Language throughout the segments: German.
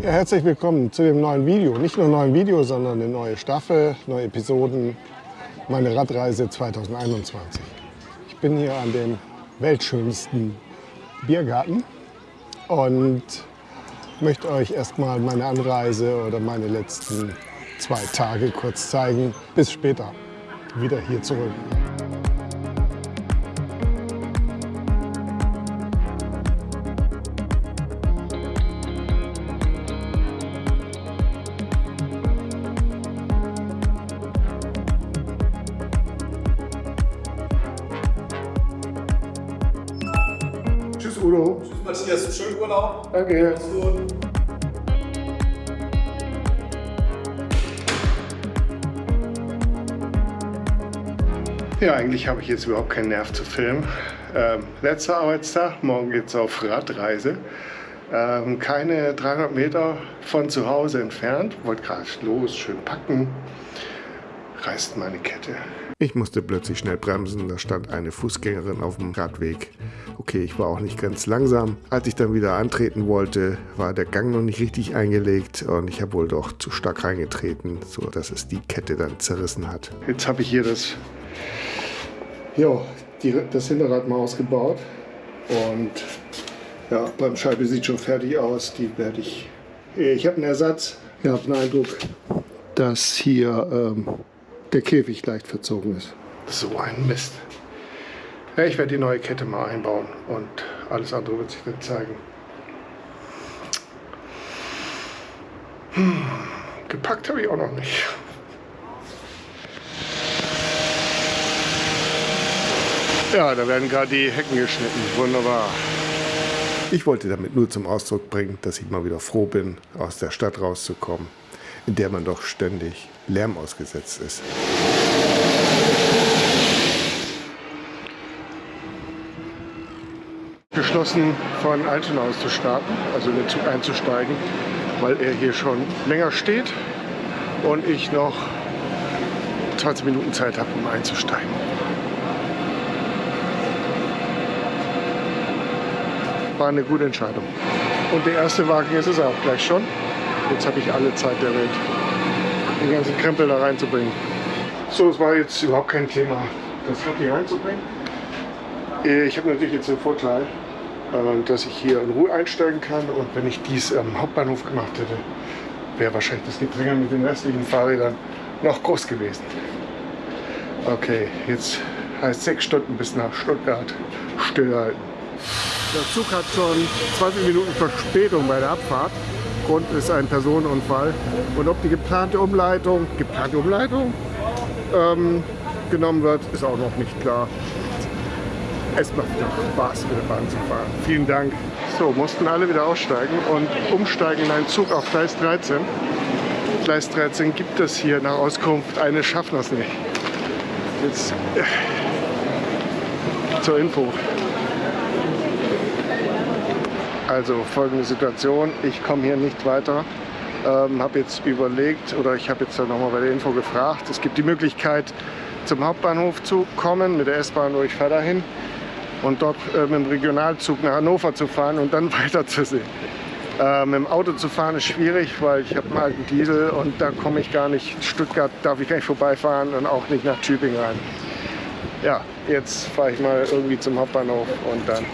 Ja, herzlich willkommen zu dem neuen Video. Nicht nur ein neues Video, sondern eine neue Staffel, neue Episoden. Meine Radreise 2021. Ich bin hier an dem weltschönsten Biergarten und möchte euch erstmal meine Anreise oder meine letzten zwei Tage kurz zeigen. Bis später. Wieder hier zurück. Danke. Ja, eigentlich habe ich jetzt überhaupt keinen Nerv zu filmen. Ähm, letzter Arbeitstag, morgen geht es auf Radreise. Ähm, keine 300 Meter von zu Hause entfernt. Wollte gerade los, schön packen. Reißt meine Kette. Ich musste plötzlich schnell bremsen. Da stand eine Fußgängerin auf dem Radweg. Okay, ich war auch nicht ganz langsam. Als ich dann wieder antreten wollte, war der Gang noch nicht richtig eingelegt und ich habe wohl doch zu stark reingetreten, sodass es die Kette dann zerrissen hat. Jetzt habe ich hier das ja, die, das Hinterrad mal ausgebaut und ja, beim Scheibe sieht schon fertig aus. Die werde ich. Ich habe einen Ersatz. Ich habe den Eindruck, dass hier ähm, der Käfig leicht verzogen ist. So ein Mist. Ja, ich werde die neue Kette mal einbauen und alles andere wird sich dann zeigen. Hm, gepackt habe ich auch noch nicht. Ja, da werden gerade die Hecken geschnitten. Wunderbar. Ich wollte damit nur zum Ausdruck bringen, dass ich mal wieder froh bin, aus der Stadt rauszukommen, in der man doch ständig Lärm ausgesetzt ist. Beschlossen, von Altona aus zu starten, also in den Zug einzusteigen, weil er hier schon länger steht und ich noch 20 Minuten Zeit habe, um einzusteigen. war eine gute Entscheidung. Und der erste Wagen ist es auch gleich schon. Jetzt habe ich alle Zeit der Welt, den ganzen Krempel da reinzubringen. So, es war jetzt überhaupt kein Thema, das hier reinzubringen. Ich habe natürlich jetzt den Vorteil, äh, dass ich hier in Ruhe einsteigen kann und wenn ich dies am Hauptbahnhof gemacht hätte, wäre wahrscheinlich das Gedränge mit den restlichen Fahrrädern noch groß gewesen. Okay, jetzt heißt sechs Stunden bis nach Stuttgart stillhalten. Der Zug hat schon 20 Minuten Verspätung bei der Abfahrt. Grund ist ein Personenunfall. Und ob die geplante Umleitung, geplante Umleitung ähm, genommen wird, ist auch noch nicht klar. Es macht wieder Spaß, mit der Bahn zu fahren. Vielen Dank. So, mussten alle wieder aussteigen und umsteigen in einen Zug auf Gleis 13. Gleis 13 gibt es hier nach Auskunft eines Schaffners nicht. Jetzt äh, zur Info. Also folgende Situation, ich komme hier nicht weiter, ähm, habe jetzt überlegt oder ich habe jetzt nochmal bei der Info gefragt, es gibt die Möglichkeit zum Hauptbahnhof zu kommen mit der S-Bahn oder ich fahre dahin und dort äh, mit dem Regionalzug nach Hannover zu fahren und dann weiterzusehen. Äh, mit dem Auto zu fahren ist schwierig, weil ich habe einen alten Diesel und da komme ich gar nicht, Stuttgart darf ich gar nicht vorbeifahren und auch nicht nach Tübingen rein. Ja, jetzt fahre ich mal irgendwie zum Hauptbahnhof und dann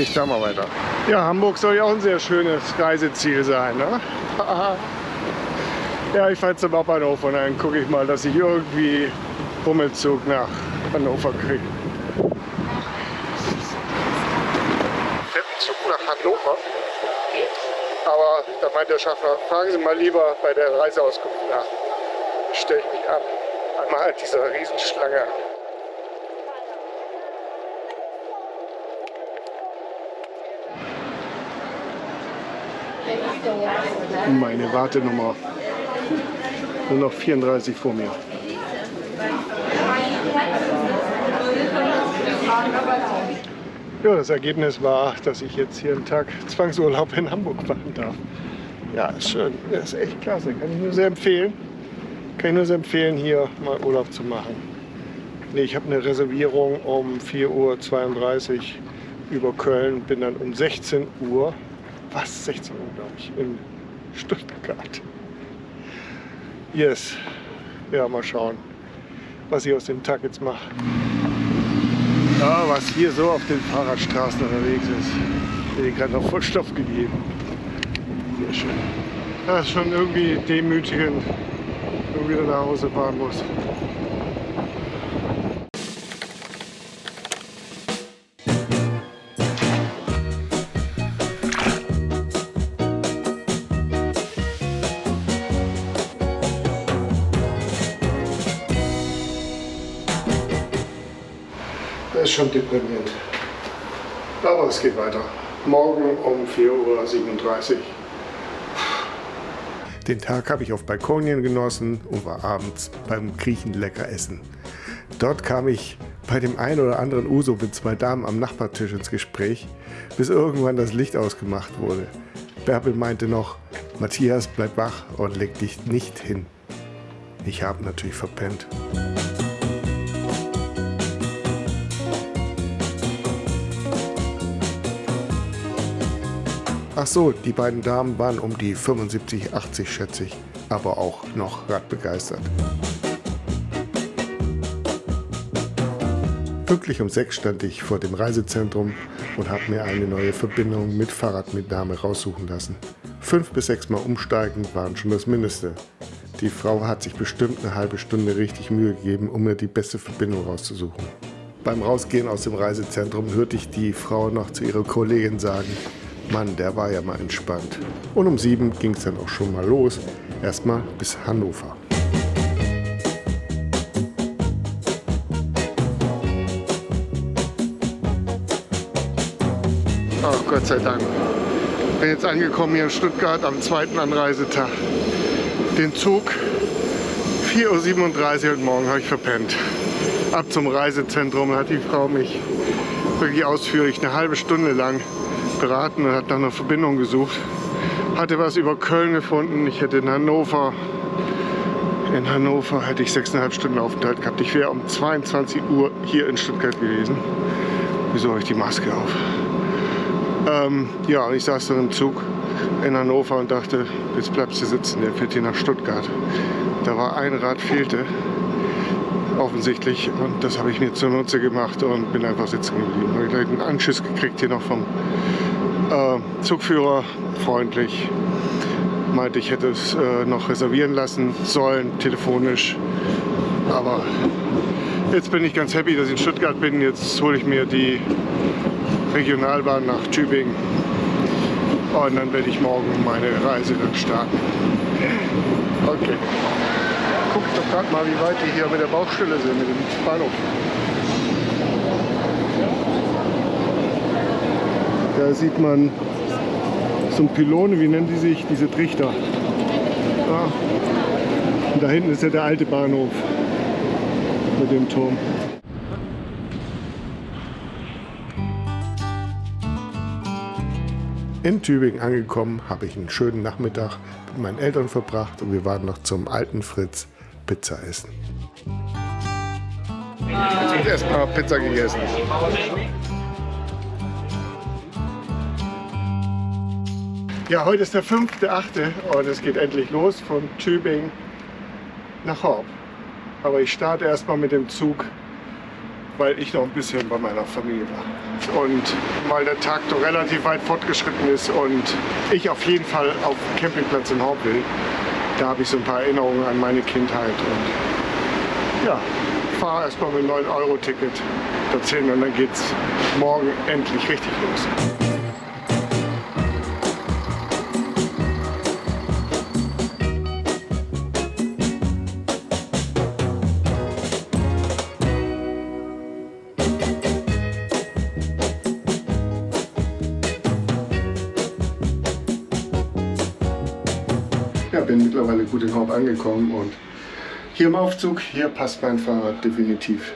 ich da mal weiter. Ja, Hamburg soll ja auch ein sehr schönes Reiseziel sein. Ne? ja, ich fahre zum Hauptbahnhof und dann gucke ich mal, dass ich irgendwie Hummelzug nach Hannover kriege. Zug nach Hannover? Aber da meint der Schaffner, fragen Sie mal lieber bei der Reiseauskunft nach. Stelle ich mich an. Einmal halt dieser Riesenschlange Meine Wartenummer. Nur noch 34 vor mir. Ja, das Ergebnis war, dass ich jetzt hier einen Tag Zwangsurlaub in Hamburg machen darf. Ja, ist schön. Das ist echt klasse. Kann ich nur sehr empfehlen. Kann ich nur sehr empfehlen, hier mal Urlaub zu machen. Nee, ich habe eine Reservierung um 4.32 Uhr über Köln. Bin dann um 16 Uhr was, 16 Uhr glaube ich, in Stuttgart. Yes. Ja, mal schauen, was ich aus dem Tag jetzt mache. Ja, was hier so auf den Fahrradstraßen unterwegs ist. Mir gerade noch voll Stoff gegeben. Sehr schön. Das ist schon irgendwie demütigend, wenn man wieder nach Hause fahren muss. Schon deprimierend. Aber es geht weiter. Morgen um 4.37 Uhr. Den Tag habe ich auf Balkonien genossen und war abends beim Griechen lecker essen. Dort kam ich bei dem einen oder anderen Uso mit zwei Damen am Nachbartisch ins Gespräch, bis irgendwann das Licht ausgemacht wurde. Bärbel meinte noch, Matthias, bleib wach und leg dich nicht hin. Ich habe natürlich verpennt. Ach so, die beiden Damen waren um die 75, 80 schätze ich, aber auch noch radbegeistert. Pünktlich um sechs stand ich vor dem Reisezentrum und habe mir eine neue Verbindung mit Fahrradmitnahme raussuchen lassen. Fünf bis sechs Mal umsteigen waren schon das Mindeste. Die Frau hat sich bestimmt eine halbe Stunde richtig Mühe gegeben, um mir die beste Verbindung rauszusuchen. Beim Rausgehen aus dem Reisezentrum hörte ich die Frau noch zu ihrer Kollegin sagen, Mann, der war ja mal entspannt. Und um sieben ging es dann auch schon mal los. Erstmal bis Hannover. Ach Gott sei Dank. Bin jetzt angekommen hier in Stuttgart am zweiten Anreisetag. Den Zug 4.37 Uhr heute Morgen habe ich verpennt. Ab zum Reisezentrum hat die Frau mich wirklich ausführlich eine halbe Stunde lang beraten und hat nach einer Verbindung gesucht. Hatte was über Köln gefunden. Ich hätte in Hannover, in Hannover hätte ich sechseinhalb Stunden Aufenthalt gehabt. Ich wäre um 22 Uhr hier in Stuttgart gewesen. Wieso habe ich die Maske auf? Ähm, ja, ich saß dann im Zug in Hannover und dachte, jetzt bleibst du sitzen, der fährt hier nach Stuttgart. Da war ein Rad fehlte, offensichtlich, und das habe ich mir zunutze gemacht und bin einfach sitzen geblieben. Habe ich gleich einen Anschiss gekriegt hier noch vom äh, Zugführer, freundlich. Meinte, ich hätte es äh, noch reservieren lassen sollen, telefonisch. Aber jetzt bin ich ganz happy, dass ich in Stuttgart bin. Jetzt hole ich mir die Regionalbahn nach Tübingen. Und dann werde ich morgen meine Reise dann starten. Okay. Guckt doch gerade mal, wie weit die hier mit der Baustelle sind, mit dem Bahnhof. Da sieht man so ein Pylone, wie nennen die sich, diese Trichter. Ah. Und da hinten ist ja der alte Bahnhof mit dem Turm. In Tübingen angekommen, habe ich einen schönen Nachmittag mit meinen Eltern verbracht und wir waren noch zum alten Fritz Pizza essen. Jetzt wird erstmal Pizza gegessen. Ja, heute ist der 5.8. und es geht endlich los von Tübingen nach Horb. Aber ich starte erstmal mit dem Zug, weil ich noch ein bisschen bei meiner Familie war. Und weil der Tag doch relativ weit fortgeschritten ist und ich auf jeden Fall auf dem Campingplatz in Horb will, da habe ich so ein paar Erinnerungen an meine Kindheit. Und ja, fahre erstmal mit 9-Euro-Ticket dorthin und dann geht es morgen endlich richtig los. Gut in Horb angekommen und hier im Aufzug, hier passt mein Fahrrad definitiv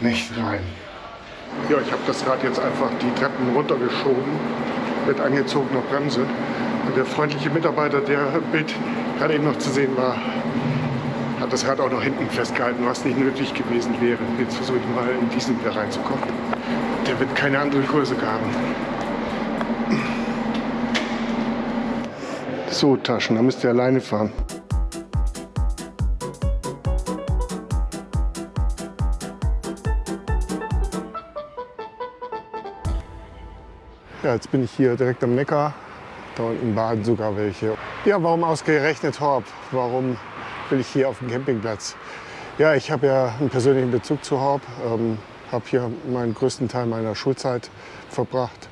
nicht rein. Ja, ich habe das Rad jetzt einfach die Treppen runtergeschoben mit angezogener Bremse. Und der freundliche Mitarbeiter, der im Bild gerade eben noch zu sehen war, hat das Rad auch noch hinten festgehalten, was nicht nötig gewesen wäre. Jetzt versuche ich mal in diesen wieder reinzukommen. Der wird keine andere Größe haben. So, Taschen, da müsst ihr alleine fahren. Ja, jetzt bin ich hier direkt am Neckar. Da unten baden sogar welche. Ja, warum ausgerechnet Horb? Warum will ich hier auf dem Campingplatz? Ja, ich habe ja einen persönlichen Bezug zu Horb. Ähm, habe hier meinen größten Teil meiner Schulzeit verbracht.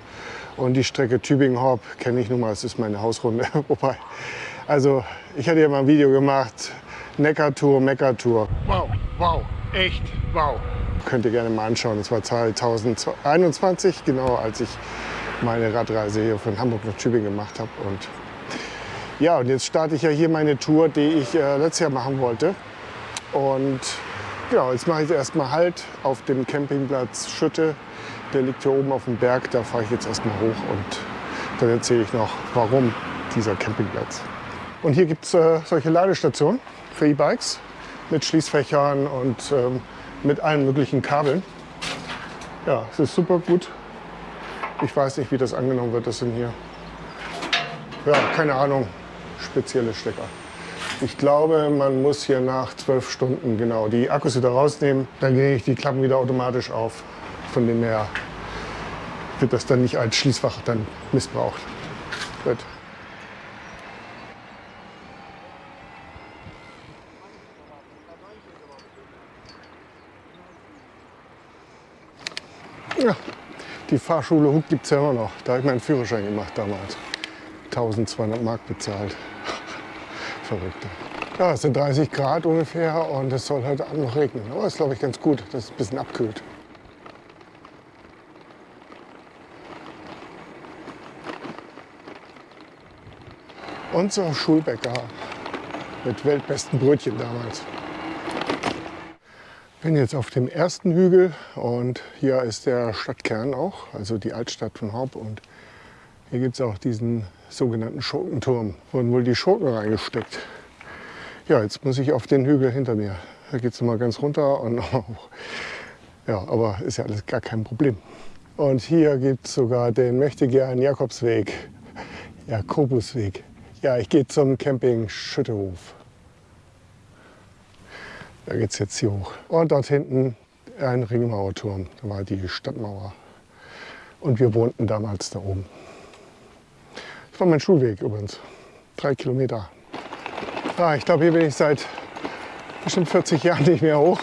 Und die Strecke Tübingen-Horb kenne ich nun mal, es ist meine Hausrunde. Wobei, also ich hatte ja mal ein Video gemacht, Neckar-Tour, Meckar-Tour. Wow, wow, echt, wow. Könnt ihr gerne mal anschauen, das war 2021, genau als ich meine Radreise hier von Hamburg nach Tübingen gemacht habe. Und ja, und jetzt starte ich ja hier meine Tour, die ich äh, letztes Jahr machen wollte. Und genau, jetzt mache ich erstmal Halt auf dem Campingplatz Schütte. Der liegt hier oben auf dem Berg, da fahre ich jetzt erstmal hoch und dann erzähle ich noch, warum dieser Campingplatz. Und hier gibt es äh, solche Ladestationen für E-Bikes mit Schließfächern und ähm, mit allen möglichen Kabeln. Ja, es ist super gut ich weiß nicht, wie das angenommen wird. Das sind hier, ja, keine Ahnung, spezielle Stecker. Ich glaube, man muss hier nach zwölf Stunden genau die Akkus wieder rausnehmen. Dann gehe ich die Klappen wieder automatisch auf. Von dem her wird das dann nicht als Schließfach dann missbraucht. Gut. Ja, die Fahrschule Hug gibt es ja immer noch. Da habe ich meinen Führerschein gemacht damals. 1200 Mark bezahlt. Verrückte. Ja, es sind 30 Grad ungefähr und es soll heute Abend noch regnen. Aber das ist, glaube ich, ganz gut, dass es ein bisschen abkühlt. Unser Schulbäcker mit weltbesten Brötchen damals bin jetzt auf dem ersten Hügel und hier ist der Stadtkern auch, also die Altstadt von Horb. Und hier gibt es auch diesen sogenannten Schurkenturm. Wurden wohl die Schurken reingesteckt. Ja, jetzt muss ich auf den Hügel hinter mir. Da geht es mal ganz runter und. Ja, aber ist ja alles gar kein Problem. Und hier gibt es sogar den Mächtegern Jakobsweg, Jakobusweg. Ja, ich gehe zum Camping Schüttehof. Da geht es jetzt hier hoch. Und dort hinten ein Ringmauerturm. Da war die Stadtmauer. Und wir wohnten damals da oben. Das war mein Schulweg übrigens. Drei Kilometer. Ah, ich glaube, hier bin ich seit bestimmt 40 Jahren nicht mehr hoch.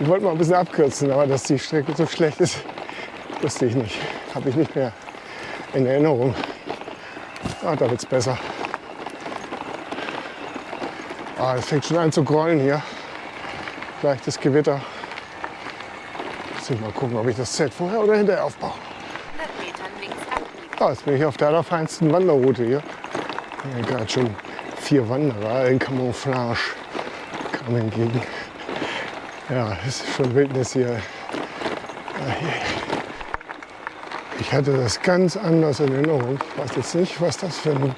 Ich wollte mal ein bisschen abkürzen, aber dass die Strecke so schlecht ist, wusste ich nicht. Habe ich nicht mehr in Erinnerung. Ah, da wird es besser. Ah, es fängt schon an zu grollen hier leichtes Gewitter. Mal gucken, ob ich das Zelt vorher oder hinterher aufbaue. Ah, jetzt bin ich auf der allerfeinsten Wanderroute hier. hier gerade schon vier Wanderer in Camouflage kamen entgegen. Ja, es ist schon Wildnis hier. Ich hatte das ganz anders in Erinnerung. Ich weiß jetzt nicht, was das für ein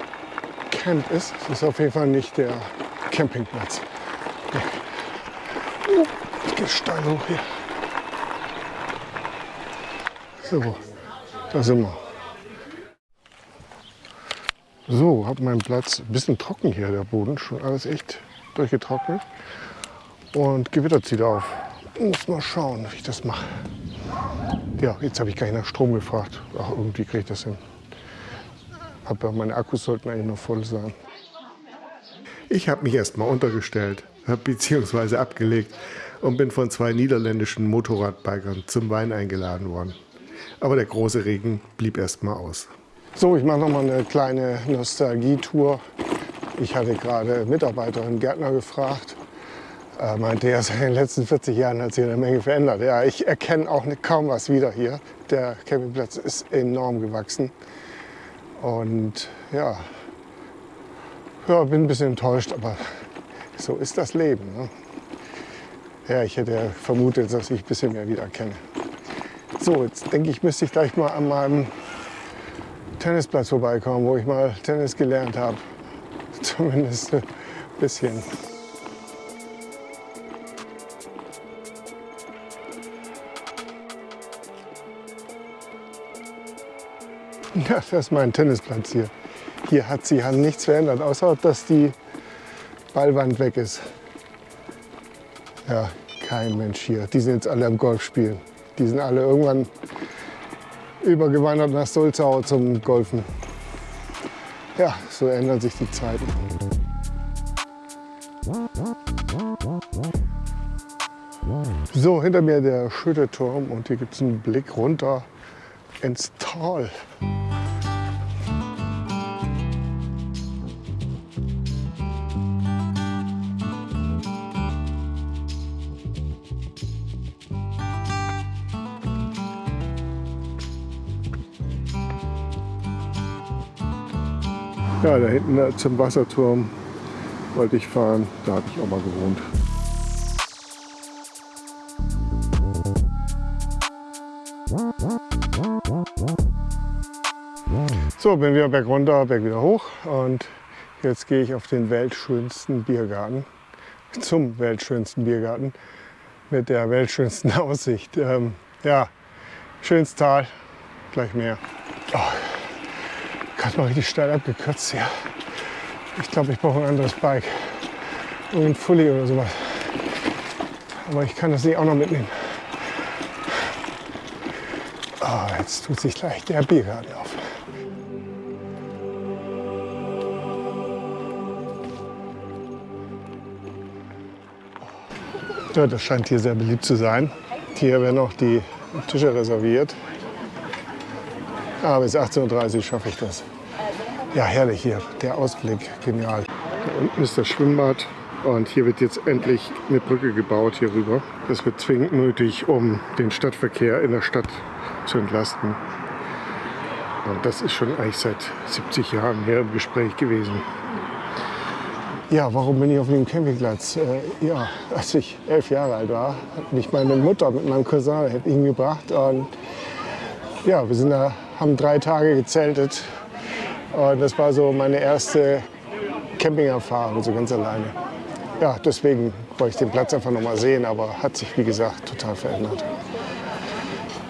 Camp ist. Es ist auf jeden Fall nicht der Campingplatz. Es geht steil hoch hier. So, da sind wir. So, habe meinen Platz. Ein bisschen trocken hier, der Boden. Schon alles echt durchgetrocknet. Und Gewitter zieht auf. Muss mal schauen, wie ich das mache. Ja, jetzt habe ich gar nicht nach Strom gefragt. Ach, irgendwie kriege ich das hin. Aber meine Akkus sollten eigentlich noch voll sein. Ich habe mich erst mal untergestellt, bzw. abgelegt und bin von zwei niederländischen Motorradbikern zum Wein eingeladen worden. Aber der große Regen blieb erst mal aus. So, ich mache noch mal eine kleine Nostalgie-Tour. Ich hatte gerade Mitarbeiterin Gärtner gefragt. Er meinte, ja, in den letzten 40 Jahren hat sich eine Menge verändert. Ja, ich erkenne auch kaum was wieder hier. Der Campingplatz ist enorm gewachsen. Und ja, ja, bin ein bisschen enttäuscht, aber so ist das Leben. Ne? Ja, ich hätte vermutet, dass ich ein bisschen mehr wiedererkenne. So, jetzt denke ich, müsste ich gleich mal an meinem Tennisplatz vorbeikommen, wo ich mal Tennis gelernt habe. Zumindest ein bisschen. Ja, das ist mein Tennisplatz hier. Hier hat sich an nichts verändert, außer dass die Ballwand weg ist. Ja, kein Mensch hier. Die sind jetzt alle am Golf spielen. Die sind alle irgendwann übergewandert nach Sulzau zum Golfen. Ja, so ändern sich die Zeiten. So, hinter mir der Schütteturm und hier gibt es einen Blick runter ins Tal. Ja, da hinten äh, zum Wasserturm wollte ich fahren. Da habe ich auch mal gewohnt. So, bin wieder berg runter, berg wieder hoch und jetzt gehe ich auf den weltschönsten Biergarten, zum weltschönsten Biergarten mit der weltschönsten Aussicht. Ähm, ja, schönes Tal, gleich mehr. Oh, gerade mal richtig steil abgekürzt hier. Ich glaube, ich brauche ein anderes Bike. Irgendein Fully oder sowas. Aber ich kann das nicht auch noch mitnehmen. Oh, jetzt tut sich gleich der Biergarten auf. Ja, das scheint hier sehr beliebt zu sein. Hier werden auch die Tische reserviert. Aber bis 18.30 Uhr schaffe ich das. Ja, herrlich hier, der Ausblick, genial. Da unten ist das Schwimmbad und hier wird jetzt endlich eine Brücke gebaut hier rüber. Das wird zwingend nötig, um den Stadtverkehr in der Stadt zu entlasten. Und das ist schon eigentlich seit 70 Jahren hier im Gespräch gewesen. Ja, warum bin ich auf dem Campingplatz? Äh, ja, als ich elf Jahre alt war, hat mich meine Mutter mit meinem Cousin hingebracht. Und ja, wir sind da, haben drei Tage gezeltet. Und das war so meine erste Campingerfahrung, so ganz alleine. Ja, deswegen wollte ich den Platz einfach noch mal sehen, aber hat sich, wie gesagt, total verändert.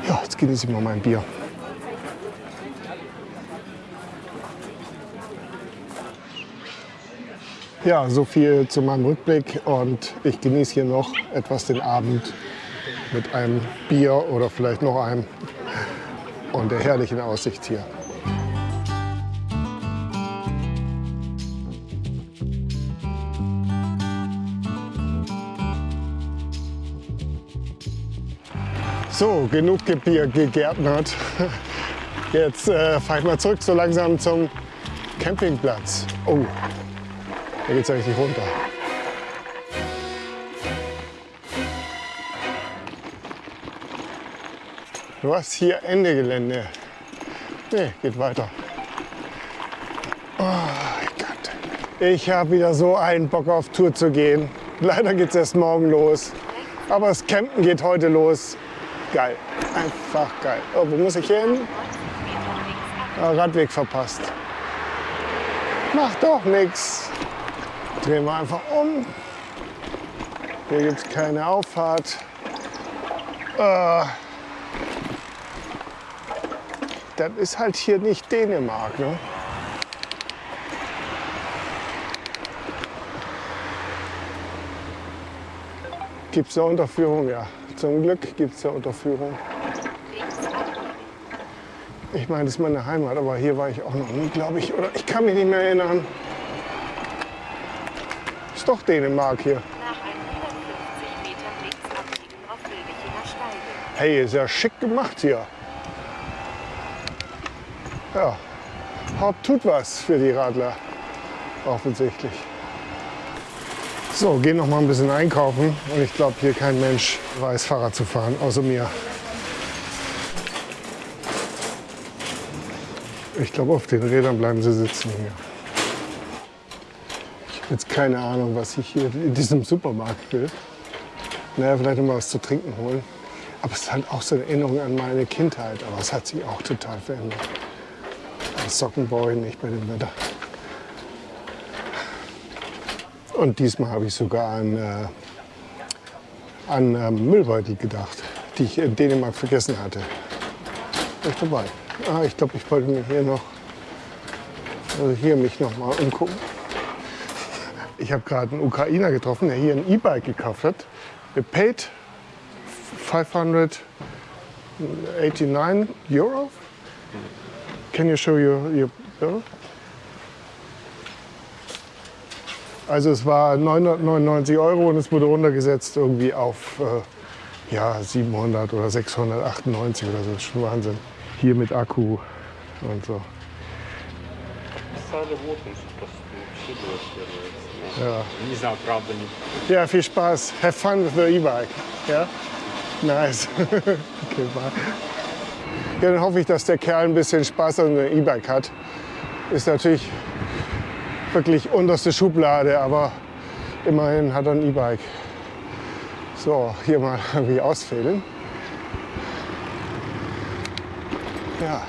Ja, jetzt genieße ich mal mein Bier. Ja, so viel zu meinem Rückblick und ich genieße hier noch etwas den Abend mit einem Bier oder vielleicht noch einem und der herrlichen Aussicht hier. So, genug Bier gegärtnert. Jetzt äh, fahre ich mal zurück so langsam zum Campingplatz. Oh, da geht es ja richtig runter. Was hier Ende Gelände? Nee, geht weiter. Oh Gott. Ich habe wieder so einen Bock auf Tour zu gehen. Leider geht es erst morgen los. Aber das Campen geht heute los. Geil. Einfach geil. Oh, wo muss ich hin? Ah, Radweg verpasst. Macht doch nichts. Drehen wir einfach um. Hier gibt es keine Auffahrt. Äh, das ist halt hier nicht Dänemark. Ne? Gibt es eine Unterführung? Ja, zum Glück gibt es eine Unterführung. Ich meine, das ist meine Heimat, aber hier war ich auch noch nie, glaube ich. Oder ich kann mich nicht mehr erinnern ist doch Dänemark hier. Hey, ist ja schick gemacht hier. Ja, Haupt tut was für die Radler, offensichtlich. So, gehen noch mal ein bisschen einkaufen und ich glaube, hier kein Mensch weiß Fahrrad zu fahren, außer mir. Ich glaube, auf den Rädern bleiben sie sitzen hier jetzt keine Ahnung, was ich hier in diesem Supermarkt will. Naja, vielleicht noch mal was zu trinken holen. Aber es ist halt auch so eine Erinnerung an meine Kindheit. Aber es hat sich auch total verändert. Socken brauche ich nicht bei dem Wetter. Und diesmal habe ich sogar an, äh, an äh, Müllbeutel gedacht, die ich in Dänemark vergessen hatte. Bin ich dabei. Ah, ich glaube, ich wollte mir hier noch Also hier mich noch mal umgucken. Ich habe gerade einen Ukrainer getroffen, der hier ein E-Bike gekauft hat. Er paid 589 Euro. Can you show your, your bill? Also es war 999 Euro und es wurde runtergesetzt irgendwie auf äh, ja, 700 oder 698 oder so. Das ist schon Wahnsinn. Hier mit Akku und so. Писали вот он, что вообще было первое. Ja. Не знаю, правда, не ja, viel Spaß. Have fun with the E-Bike. Ja? Nice. okay, bye. Ja, dann hoffe ich, dass der Kerl ein bisschen Spaß an dem E-Bike hat. Ist natürlich wirklich unterste Schublade, aber immerhin hat er ein E-Bike. So, hier mal irgendwie ausfädeln. Ja.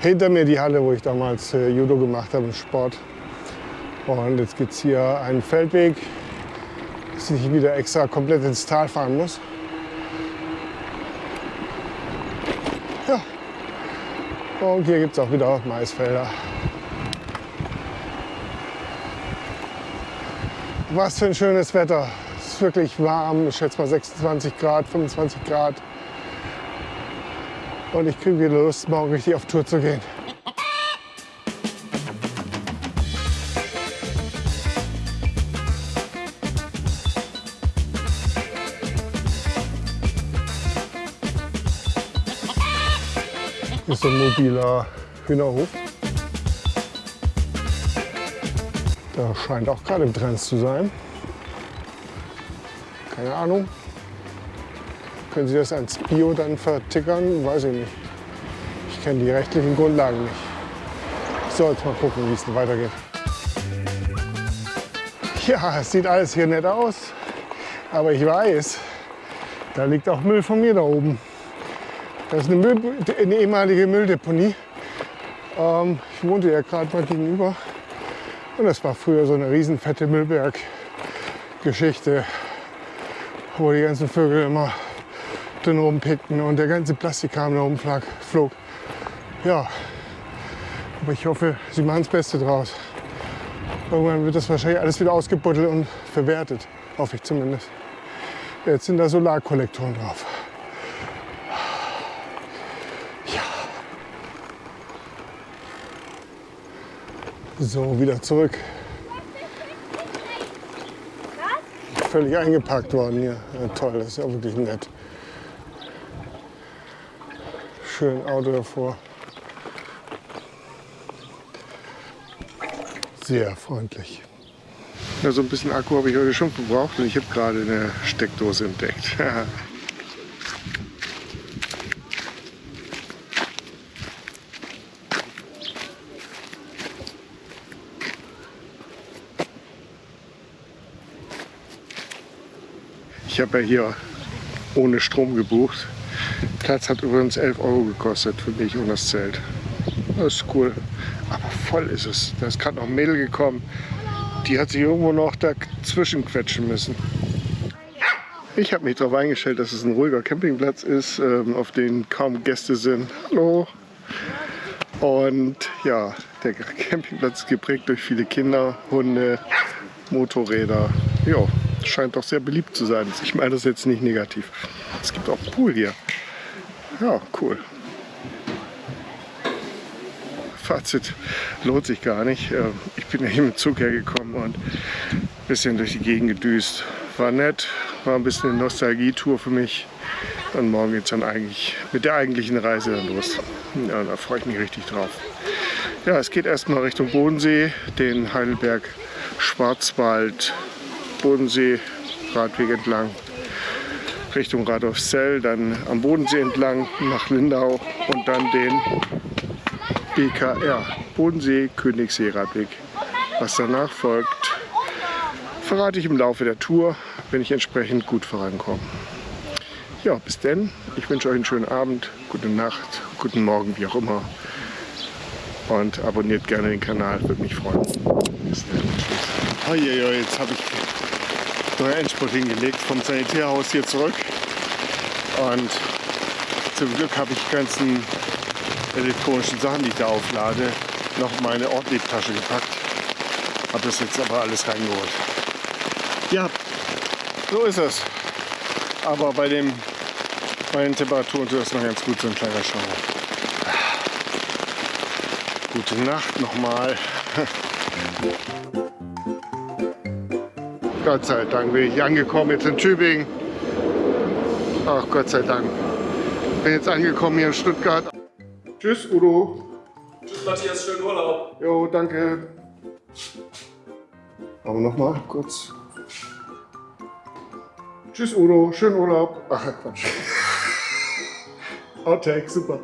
Hinter mir die Halle, wo ich damals äh, Judo gemacht habe, im Sport. Und jetzt gibt es hier einen Feldweg, dass ich wieder extra komplett ins Tal fahren muss. Und hier gibt es auch wieder Maisfelder. Was für ein schönes Wetter. Es ist wirklich warm, ich schätze mal 26 Grad, 25 Grad. Und ich kriege wieder Lust, morgen richtig auf Tour zu gehen. Ist ein mobiler Hühnerhof. Der scheint auch gerade im Trend zu sein. Keine Ahnung. Können Sie das als Bio dann vertickern? Weiß ich nicht. Ich kenne die rechtlichen Grundlagen nicht. So, jetzt mal gucken, wie es weitergeht. Ja, es sieht alles hier nett aus. Aber ich weiß, da liegt auch Müll von mir da oben. Das ist eine, Müll, eine ehemalige Mülldeponie. Ähm, ich wohnte ja gerade mal gegenüber. Und das war früher so eine riesenfette Müllberg-Geschichte, wo die ganzen Vögel immer drin rumpickten und der ganze Plastikkram da rumflog. Flog. Ja, aber ich hoffe, sie machen das Beste draus. Irgendwann wird das wahrscheinlich alles wieder ausgebuddelt und verwertet. Hoffe ich zumindest. Jetzt sind da Solarkollektoren drauf. So, wieder zurück. Völlig eingepackt worden hier. Ja, toll, das ist ja wirklich nett. Schön Auto davor. Sehr freundlich. Ja, so ein bisschen Akku habe ich heute schon verbraucht und ich habe gerade eine Steckdose entdeckt. Ich habe ja hier ohne Strom gebucht. Platz hat übrigens 11 Euro gekostet für mich und das Zelt. Das ist cool. Aber voll ist es. Da ist gerade noch ein Mädel gekommen. Die hat sich irgendwo noch dazwischen quetschen müssen. Ich habe mich darauf eingestellt, dass es ein ruhiger Campingplatz ist, ähm, auf dem kaum Gäste sind. Hallo. Und ja, der Campingplatz ist geprägt durch viele Kinder, Hunde, Motorräder. Ja, scheint doch sehr beliebt zu sein. Ich meine das jetzt nicht negativ. Es gibt auch Pool hier. Ja, cool. Fazit lohnt sich gar nicht. Äh, Ich bin ja hier mit Zug hergekommen und ein bisschen durch die Gegend gedüst. War nett, war ein bisschen eine Nostalgietour für mich. Und morgen geht es dann eigentlich mit der eigentlichen Reise dann los. Ja, da freue ich mich richtig drauf. Ja, es geht erstmal Richtung Bodensee, den Heidelberg Schwarzwald Bodensee Radweg entlang Richtung Radolfzell, dann am Bodensee entlang nach Lindau und dann den BKR Bodensee Königssee Radweg. Was danach folgt, verrate ich im Laufe der Tour, wenn ich entsprechend gut vorankomme. Ja, bis denn. Ich wünsche euch einen schönen Abend, gute Nacht, guten Morgen, wie auch immer. Und abonniert gerne den Kanal, würde mich freuen. Bis dann. Tschüss. Je, je, jetzt habe ich neuen Endspurt hingelegt vom Sanitärhaus hier zurück. Und zum Glück habe ich die ganzen elektronischen Sachen, die ich da auflade, noch meine Ortliebtasche gepackt. Habe das jetzt aber alles reingeholt. Ja, so ist es. Aber bei dem bei den Temperaturen tut das noch ganz gut, so ein kleiner Schauer. Gute Nacht nochmal. Gott sei Dank bin ich angekommen jetzt in Tübingen. Ach Gott sei Dank. Bin jetzt angekommen hier in Stuttgart. Tschüss Udo. Tschüss Matthias, schönen Urlaub. Jo, danke. Aber nochmal kurz. Tschüss Udo, schönen Urlaub. Ach Quatsch. Outtake, super.